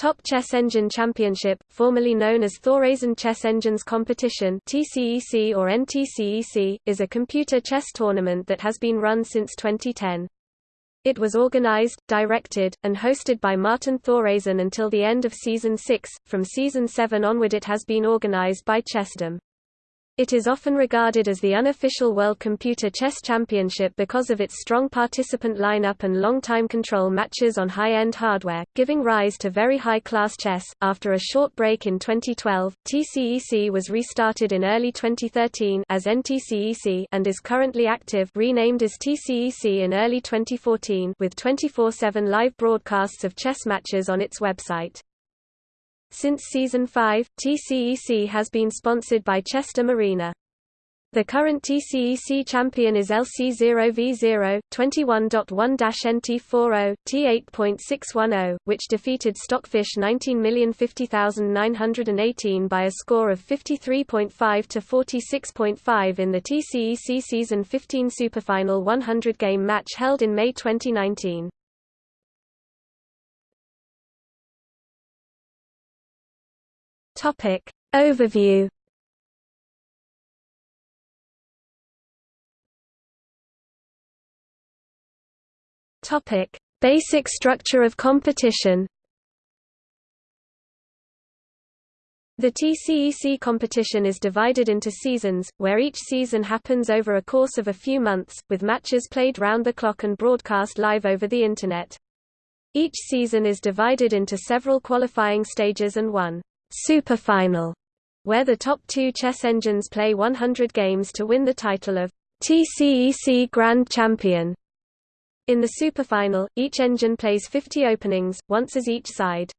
Top Chess Engine Championship, formerly known as Thoresen Chess Engines Competition (TCEC or NTCEC), is a computer chess tournament that has been run since 2010. It was organized, directed, and hosted by Martin Thoresen until the end of season 6. From season 7 onward it has been organized by Chessdom. It is often regarded as the unofficial World Computer Chess Championship because of its strong participant lineup and long time control matches on high-end hardware, giving rise to very high-class chess. After a short break in 2012, TCEC was restarted in early 2013 as NTCEC and is currently active, renamed as TCEC in early 2014 with 24/7 live broadcasts of chess matches on its website. Since Season 5, TCEC has been sponsored by Chessdom Arena. The current TCEC champion is LC0V0, 21.1-NT40, T8.610, which defeated Stockfish 19050918 by a score of 53.5 to 46.5 in the TCEC Season 15 Superfinal 100-game match held in May 2019. Topic. Overview. Topic. Basic structure of competition. The TCEC competition is divided into seasons, where each season happens over a course of a few months, with matches played round the clock and broadcast live over the Internet. Each season is divided into several qualifying stages and one Superfinal, where the top two chess engines play 100 games to win the title of TCEC Grand Champion. In the Superfinal, each engine plays 50 openings, once as each side.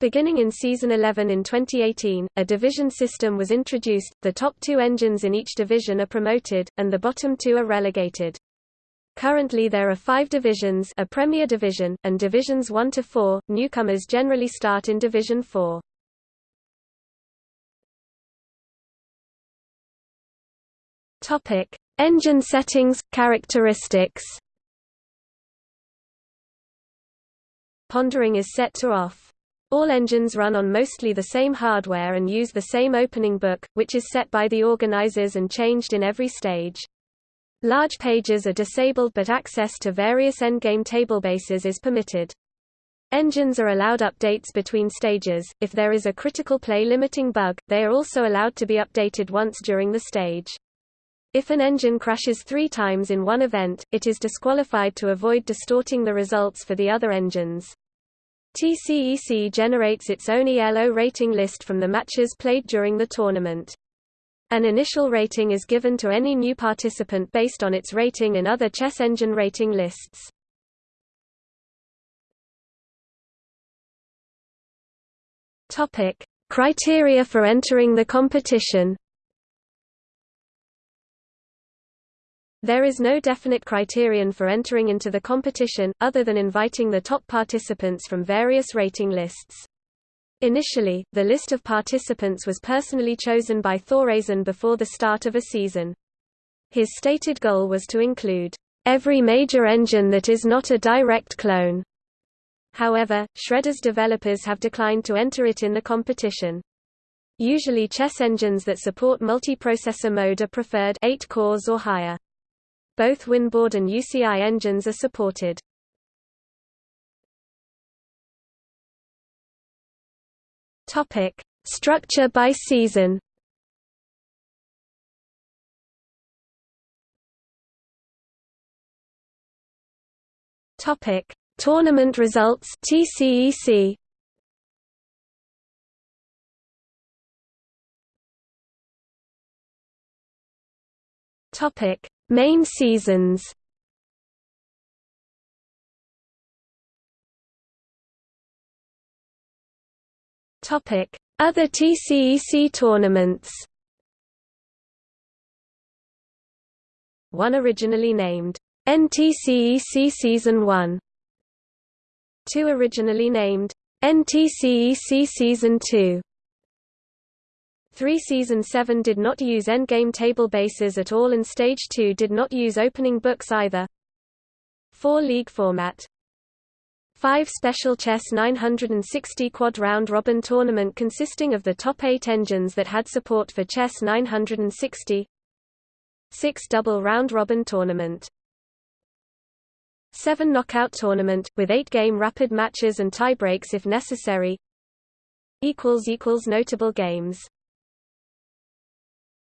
Beginning in Season 11 in 2018, a division system was introduced, the top two engines in each division are promoted, and the bottom two are relegated. Currently there are five divisions a Premier Division, and Divisions 1 to 4, newcomers generally start in Division 4. Topic: Engine settings, characteristics. Pondering is set to off. All engines run on mostly the same hardware and use the same opening book, which is set by the organizers and changed in every stage. Large pages are disabled but access to various endgame tablebases is permitted. Engines are allowed updates between stages. If there is a critical play limiting bug, they are also allowed to be updated once during the stage. If an engine crashes three times in one event, it is disqualified to avoid distorting the results for the other engines. TCEC generates its own ELO rating list from the matches played during the tournament. An initial rating is given to any new participant based on its rating in other chess engine rating lists. Criteria for entering the competition. There is no definite criterion for entering into the competition, other than inviting the top participants from various rating lists. Initially, the list of participants was personally chosen by Thoresen before the start of a season. His stated goal was to include every major engine that is not a direct clone. However, Shredder's developers have declined to enter it in the competition. Usually chess engines that support multiprocessor mode are preferred 8 cores or higher. Both Winboard and UCI engines are supported. Topic: Structure by season. Topic: Tournament results TCEC. Topic: Main seasons Topic: Other TCEC tournaments. One originally named NTCEC Season 1. Two originally named NTCEC Season 2. 3 Season 7 did not use endgame table bases at all and Stage 2 did not use opening books either. 4 League format. 5 Special Chess 960 Quad Round Robin Tournament consisting of the top 8 engines that had support for Chess 960 6 Double Round Robin Tournament. 7 Knockout Tournament, with 8-game rapid matches and tiebreaks if necessary. Notable games